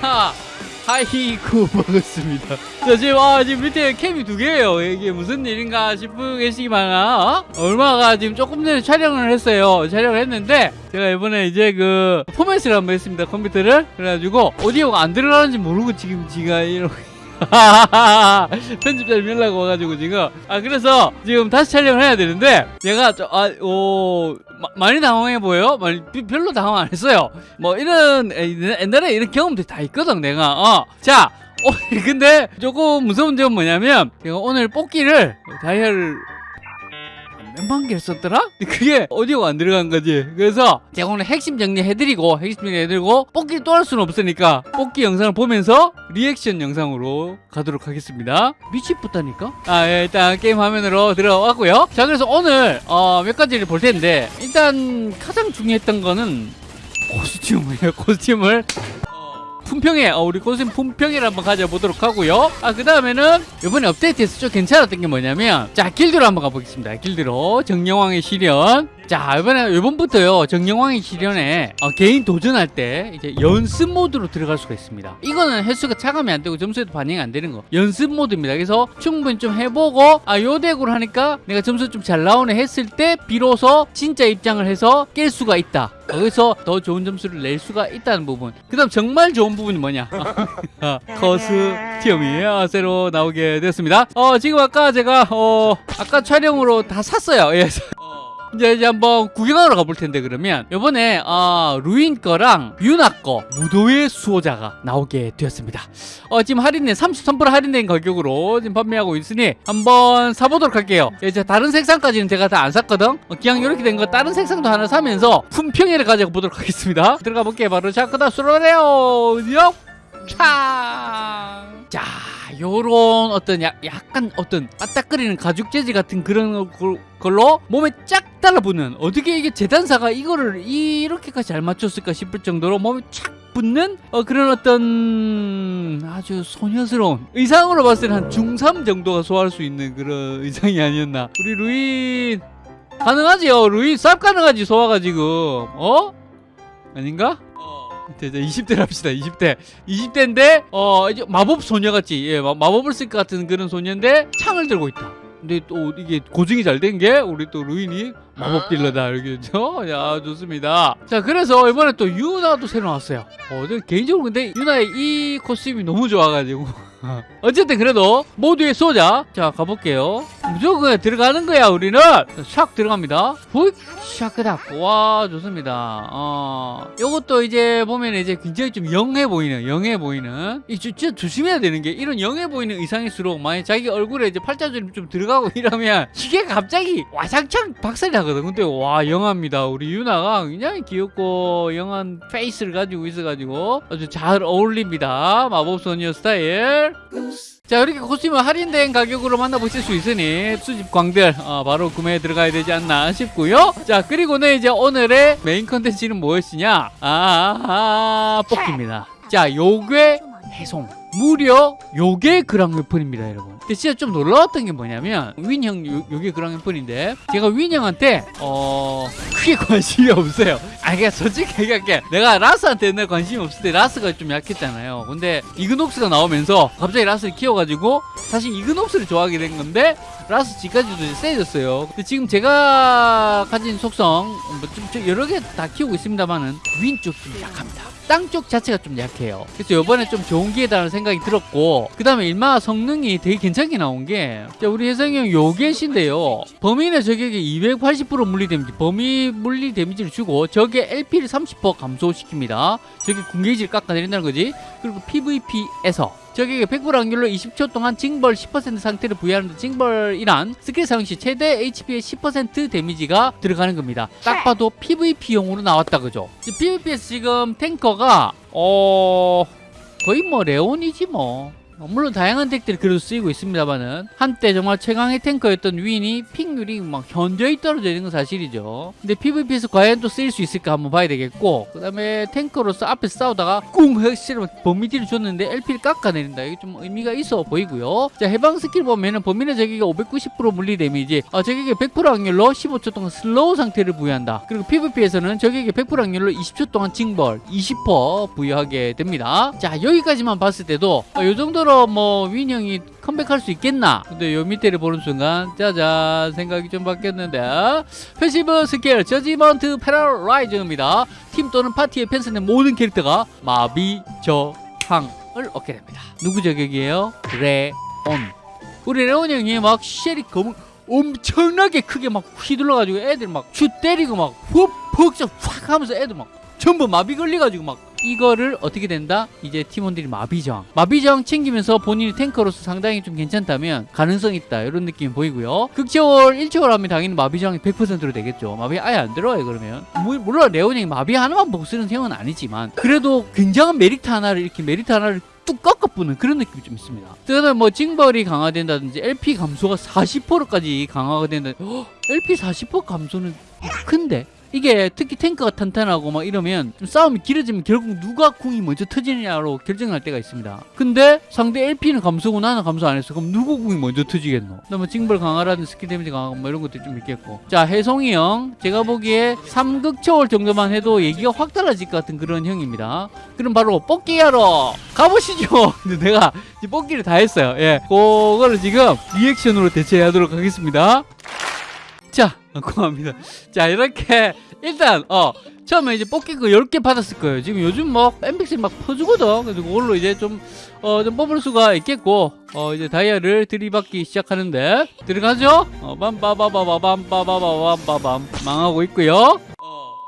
하 하이쿠 먹었습니다. 자 지금 아 지금 밑에 캠이 두 개예요. 이게 무슨 일인가 싶으 계시기만 어? 얼마가 지금 조금 전에 촬영을 했어요. 촬영을 했는데 제가 이번에 이제 그 포맷을 한번 했습니다. 컴퓨터를 그래가지고 오디오가 안 들어가는지 모르고 지금 제가 이러고 편집자님 연락 와가지고 지금 아 그래서 지금 다시 촬영을 해야 되는데 얘가 아오 많이 당황해 보여요? 많이 별로 당황 안 했어요. 뭐 이런 옛날에 이런 경험들이 다 있거든 내가. 어. 자. 어, 근데 조금 무서운 점은 뭐냐면 제가 오늘 뽑기를 다이얼 몇만 개를 썼더라? 그게 오디오가 안 들어간 거지 그래서 제가 오늘 핵심 정리해드리고 핵심 정리해드리고 뽑기 또 할 수는 없으니까 뽑기 영상을 보면서 리액션 영상으로 가도록 하겠습니다 미치겠다니까? 아 예, 일단 게임 화면으로 들어왔고요 자 그래서 오늘 어, 몇 가지를 볼 텐데 일단 가장 중요했던 거는 코스튬이에요 코스튬을 품평회 어, 우리 코스튬 품평회를 한번 가져보도록 하고요. 아 그 다음에는 이번에 업데이트해서 좀 괜찮았던 게 뭐냐면 자 길드로 한번 가보겠습니다. 길드로. 정령왕의 시련 자 이번에 이번부터요 정령왕의 시련에 어, 개인 도전할 때 이제 연습 모드로 들어갈 수가 있습니다. 이거는 횟수가 차감이 안 되고 점수에도 반영이 안 되는 거. 연습 모드입니다. 그래서 충분히 좀 해보고 아 요 덱으로 하니까 내가 점수 좀 잘 나오네 했을 때 비로소 진짜 입장을 해서 깰 수가 있다. 거기서 더 좋은 점수를 낼 수가 있다는 부분. 그 다음 정말 좋은 부분이 뭐냐? 코스튬이 어, 새로 나오게 됐습니다. 어 지금 아까 제가 어 아까 촬영으로 다 샀어요. 예. 이제, 이제 한번 구경하러 가볼 텐데 그러면. 이번에 어, 루인 거랑 유나 거 무도의 수호자가 나오게 되었습니다. 어, 지금 할인된 33% 할인된 가격으로 지금 판매하고 있으니 한번 사보도록 할게요. 이제 다른 색상까지는 제가 다 안 샀거든? 어, 그냥 이렇게 된 거 다른 색상도 하나 사면서 품평회를 가져보도록 하겠습니다. 들어가 볼게요. 바로 자 그다 수로래요 차! 자, 요런 어떤 야, 약간 어떤 빠딱거리는 가죽 재질 같은 그런 걸로 몸에 쫙 달라붙는 어떻게 이게 재단사가 이거를 이렇게까지 잘 맞췄을까 싶을 정도로 몸에 쫙 붙는 어, 그런 어떤 아주 소녀스러운 의상으로 봤을 때는 한 중3 정도가 소화할 수 있는 그런 의상이 아니었나. 우리 루인 가능하지요? 루인 쌉 가능하지 소화가 지금. 어? 아닌가? 이제 20대를 합시다 20대. 20대인데 어 이제 마법 소녀같이 예 마, 법을 쓸 것 같은 그런 소녀인데 창을 들고 있다 근데 또 이게 고증이 잘 된 게 우리 또 루인이 마법 딜러다 알겠죠? 야 좋습니다. 자 그래서 이번에 또 유나도 새로 나왔어요. 어 개인적으로 근데 유나의 이 코스튬이 너무 좋아가지고. 어쨌든 그래도 모두의 소자. 자 가볼게요 무조건 들어가는 거야 우리는. 샥 들어갑니다. 훅 샤크닥. 와 좋습니다. 어. 요것도 이제 보면 이제 굉장히 좀 young해 보이는 young해 보이는. 이 진짜 조심해야 되는 게 이런 young해 보이는 의상일수록 만약 자기 얼굴에 이제 팔자주름 좀 들어가고 이러면 이게 갑자기 와장창 박살이 나거든. 근데 와 young합니다. 우리 유나가 굉장히 귀엽고 young한 페이스를 가지고 있어가지고 아주 잘 어울립니다. 마법소녀 스타일 자 이렇게 코스튬을 할인된 가격으로 만나보실 수 있으니 수집 광들 어, 바로 구매해 들어가야 되지 않나 싶고요. 자 그리고는 이제 오늘의 메인 컨텐츠는 무엇이냐? 아, 아, 아 뽑기입니다. 자 요괴 해송 무려 요게 그랑 weapon입니다 여러분. 근데 진짜 좀 놀라웠던 게 뭐냐면 윈형 요게 그랑 weapon인데 제가 윈형한테 어 크게 관심이 없어요. 아 그냥 솔직히 얘기할게 내가 라스한테 옛날 관심이 없을 때 라스가 좀 약했잖아요. 근데 이그녹스가 나오면서 갑자기 라스를 키워가지고 사실 이그녹스를 좋아하게 된 건데 라스 지까지도 세졌어요. 근데 지금 제가 가진 속성 뭐 좀 여러 개 다 키우고 있습니다만은 윈 쪽 좀 약합니다 땅 쪽 자체가 좀 약해요. 그래서 이번에 좀 좋은 기회다라는 생각이 들었고 그 다음에 일마 성능이 되게 괜찮게 나온 게 자, 우리 혜성이 형 요겟인데요. 범인의 저격이 280% 물리 데미지 범위 물리 데미지를 주고 적의 LP를 30% 감소시킵니다. 적의 궁게이지를 깎아내린다는 거지. 그리고 PVP에서 적에게 100% 확률로 20초 동안 징벌 10% 상태를 부여하는 징벌이란 스킬 사용 시 최대 HP의 10% 데미지가 들어가는 겁니다. 딱 봐도 PVP용으로 나왔다 그죠? PVP에서 지금 탱커가 어... 거의 뭐 레온이지 뭐 어, 물론 다양한 덱들이 그래도 쓰이고 있습니다만은 한때 정말 최강의 탱커였던 윈이 pick률이 막 현저히 떨어져 있는 건 사실이죠. 근데 PVP에서 과연 또 쓰일 수 있을까 한번 봐야 되겠고 그 다음에 탱커로서 앞에 싸우다가 꿍 핵실을 범위 딜을 줬는데 LP를 깎아내린다. 이게 좀 의미가 있어 보이고요. 자 해방 스킬 보면은 범인의 적에게 590% 물리 데미지 아, 적에게 100% 확률로 15초 동안 슬로우 상태를 부여한다. 그리고 PVP에서는 적에게 100% 확률로 20초 동안 징벌 20% 부여하게 됩니다. 자 여기까지만 봤을 때도 어, 요 정도로 뭐 윈형이 컴백할 수 있겠나? 근데 요 밑에를 보는 순간 짜잔 생각이 좀 바뀌었는데 패시브 스킬 Judgment Paralyze입니다. 팀 또는 파티에 편성된 모든 캐릭터가 마비 저항을 얻게 됩니다. 누구 저격이에요? 레온. 우리 레온 형이 막 쉘이 검은 엄청나게 크게 막 휘둘러가지고 애들 막 슛 때리고 막 훅, 확 하면서 애들 막 전부 마비 걸려가지고 막 이거를 어떻게 된다? 이제 팀원들이 마비저항. 마비저항 챙기면서 본인이 탱커로서 상당히 좀 괜찮다면 가능성 있다. 이런 느낌이 보이고요. 극초월 1초월 하면 당연히 마비저항이 100%로 되겠죠. 마비 아예 안 들어요 그러면. 물- 물론 레온이 마비 하나만 쓰는 형은 아니지만 그래도 굉장한 메리트 하나를 이렇게 메리트 하나를 뚝 꺾어부는 그런 느낌이 좀 있습니다. 그다음에 뭐 징벌이 강화된다든지 LP 감소가 40%까지 강화가 된다. 헉, LP 40% 감소는 큰데 이게 특히 탱크가 탄탄하고 막 이러면 좀 싸움이 길어지면 결국 누가 궁이 먼저 터지느냐로 결정할 때가 있습니다. 근데 상대 LP는 감소고 나는 감소 안 했어. 그럼 누구 궁이 먼저 터지겠노? 그다음에 징벌 강화라든 스킬 데미지 강화 뭐 이런 것들 좀 있겠고. 자 해송이 형 제가 보기에 3극 초월 정도만 해도 얘기가 확 달라질 것 같은 그런 형입니다. 그럼 바로 뽑기 하러 가보시죠. 근데 내가 뽑기를 다 했어요. 예, 그거를 지금 리액션으로 대체하도록 하겠습니다. 자, 고맙습니다. 자, 이렇게 일단 어 처음에 이제 뽑기 그 10개 받았을 거예요. 지금 요즘 뭐 엠픽스 막 퍼주거든. 그래서 그걸로 이제 좀 어, 좀 뽑을 수가 있겠고 어, 이제 다이아를 들이받기 시작하는데 들어가죠? 어, 빰빠바바바밤빠바바밤빠밤 망하고 있고요.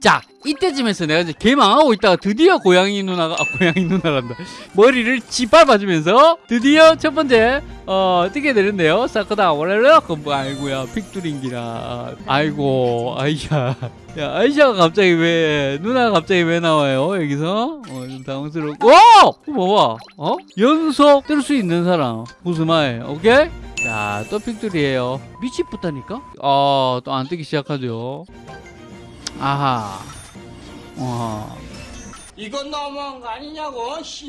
자, 이때쯤에서 내가 이제 개 망하고 있다가 드디어 고양이 누나가 아 고양이 누나란다. 머리를 짓밟아주면서 드디어 첫 번째 어 뜨게 되는데요. 사크다 원래는 뭐 아이고야 픽두링기라. 아이고 아이샤. 야 아이샤가 갑자기 왜 누나가 갑자기 왜 나와요 여기서? 어 좀 당황스럽고. 와 봐봐. 어? 연속 뜰 수 있는 사람. 무스마에 오케이? 자 또 픽두리예요. 미치겠다니까? 어또 안 뜨기 시작하죠. 아하 어 이건 너무한 거 아니냐고 씨.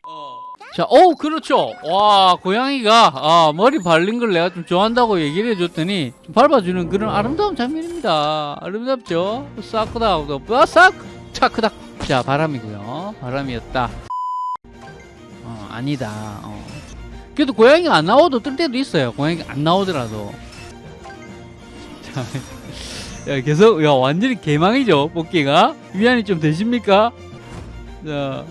자, 오, 그렇죠. 와, 고양이가 아, 머리 발린 걸 내가 좀 좋아한다고 얘기를 해줬더니 좀 밟아주는 그런 아름다운 장면입니다. 아름답죠? 싹크다, 아, 싹, 차크닥. 자, 바람이고요. 바람이었다. 어, 아니다. 어. 그래도 고양이가 안 나와도 뜰 때도 있어요. 고양이가 안 나오더라도. 자, 야, 계속, 야, 완전히 개망이죠, 뽑기가. 위안이 좀 되십니까? 자,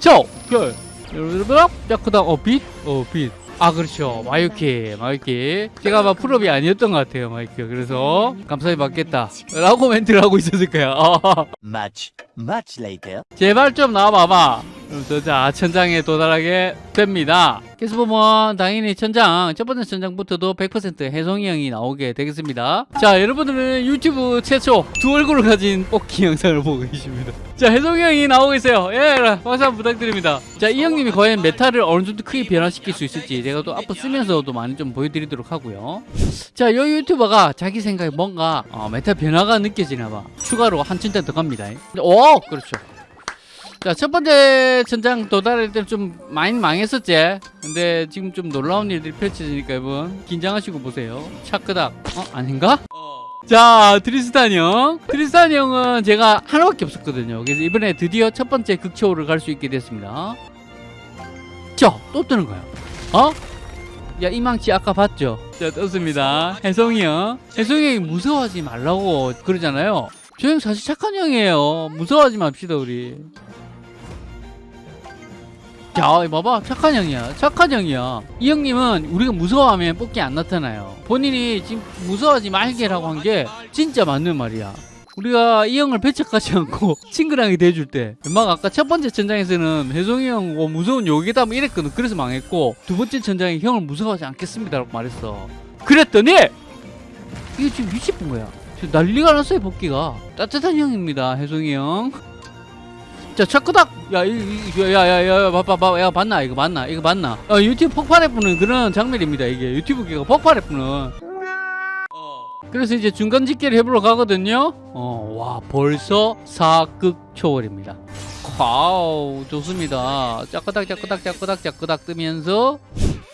저, 별. 여러분, 짜크당, 어, 빛? 어, 빛. 아, 그렇죠. 마이키, 마이키. 제가 막 풀업이 아니었던 것 같아요, 마이키가. 그래서, 감사히 받겠다. 라고 멘트를 하고 있었을 거야. 어. Much, much later. 제발 좀 나와봐봐. 그래서 자 천장에 도달하게 됩니다. 계속 보면 당연히 천장 첫 번째 천장부터도 100% 해송이 형이 나오게 되겠습니다. 자 여러분들은 유튜브 최초 두 얼굴을 가진 뽑기 영상을 보고 계십니다. 자 해송이 형이 나오고 있어요. 예 박수 한번 부탁드립니다. 자 이 형님이 과연 메타를 어느 정도 크게 변화시킬 수 있을지 제가 또 앞으로 쓰면서도 많이 좀 보여드리도록 하고요. 자 이 유튜버가 자기 생각에 뭔가 어, 메타 변화가 느껴지나 봐. 추가로 한 천장 더 갑니다. 오 그렇죠. 자, 첫 번째 천장 도달할 때는 좀 많이 망했었지. 근데 지금 좀 놀라운 일들이 펼쳐지니까 여러분 긴장하시고 보세요. 차크닥. 어, 아닌가? 자, 트리스탄 형. 트리스탄 형은 제가 하나밖에 없었거든요. 그래서 이번에 드디어 첫 번째 극초를 갈 수 있게 됐습니다. 자, 또 뜨는 거야. 어? 야, 이망치 아까 봤죠? 자, 떴습니다. 혜성이 형. 혜성이 형이 무서워하지 말라고 그러잖아요. 저 형 사실 착한 형이에요. 무서워하지 맙시다, 우리. 자, 봐봐. 착한 형이야. 착한 형이야. 이 형님은 우리가 무서워하면 뽑기 안 나타나요. 본인이 지금 무서워하지 말게라고 한 게 진짜 맞는 말이야. 우리가 이 형을 배척하지 않고 친근하게 대해줄 때 막 아까 첫 번째 천장에서는 혜성이 형 어, 무서운 욕이다 뭐 이랬거든 그래서 망했고 두 번째 천장에 형을 무서워하지 않겠습니다 라고 말했어 그랬더니 이게 지금 미치쁜 거야 지금 난리가 났어요 복귀가 따뜻한 형입니다 혜성이 형 자, 차크닥! 야, 이, 이, 야, 야, 야, 야, 봐봐, 봐봐, 야, 봤나? 이거 맞나? 이거 맞나? 어, 유튜브 폭발해부는 그런 장면입니다, 이게. 유튜브계가 폭발해부는. 그래서 이제 중간 집계를 해보러 가거든요. 어, 와, 벌써 사극 초월입니다. 와우, 좋습니다. 짜끄닥, 짜끄닥, 짜끄닥, 짜끄닥 뜨면서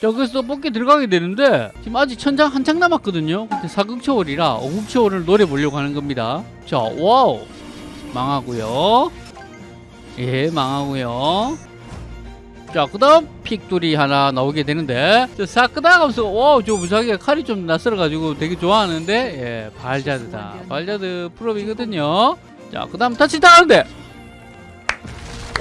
또 뽑기 들어가게 되는데 지금 아직 천장 한창 남았거든요. 근데 사극 초월이라 오국 초월을 노려보려고 하는 겁니다. 자, 와우. 망하고요. 예, 망하고요. 자, 그 다음 픽돌이 하나 나오게 되는데, 저 사크다 하면서, 와, 저 무사기가 칼이 좀 낯설어가지고 되게 좋아하는데, 예, 발자드다. 발자드 프로이거든요. 자, 그 다음 터치다운데!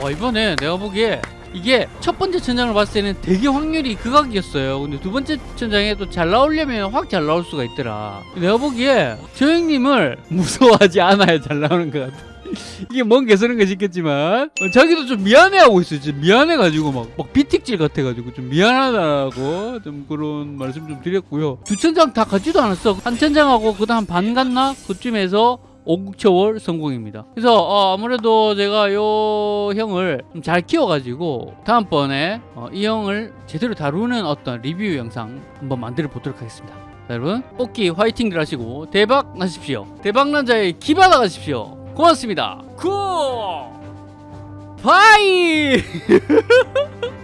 와, 이번에 내가 보기에 이게 첫 번째 천장을 봤을 때는 되게 확률이 극악이었어요. 근데 두 번째 천장에 또 잘 나오려면 확 잘 나올 수가 있더라. 내가 보기에 저 형님을 무서워하지 않아야 잘 나오는 것 같아. 이게 뭔 개소리인가 싶겠지만 어, 자기도 좀 미안해하고 있어요. 지금 미안해가지고 막, 막 비틱질 같아가지고 좀 미안하다고 좀 그런 말씀 좀 드렸고요. 두 천장 다 갖지도 않았어. 한 천장하고 그 다음 반 갔나? 그쯤에서 오국초월 성공입니다. 그래서 어, 아무래도 제가 요 형을 좀잘 키워가지고 다음번에 어, 이 형을 제대로 다루는 어떤 리뷰 영상 한번 만들어 보도록 하겠습니다. 자, 여러분 뽑기 화이팅들 하시고 대박 나십시오. 대박 난 자의 기 받아 가십시오. 고맙습니다. Good! Bye!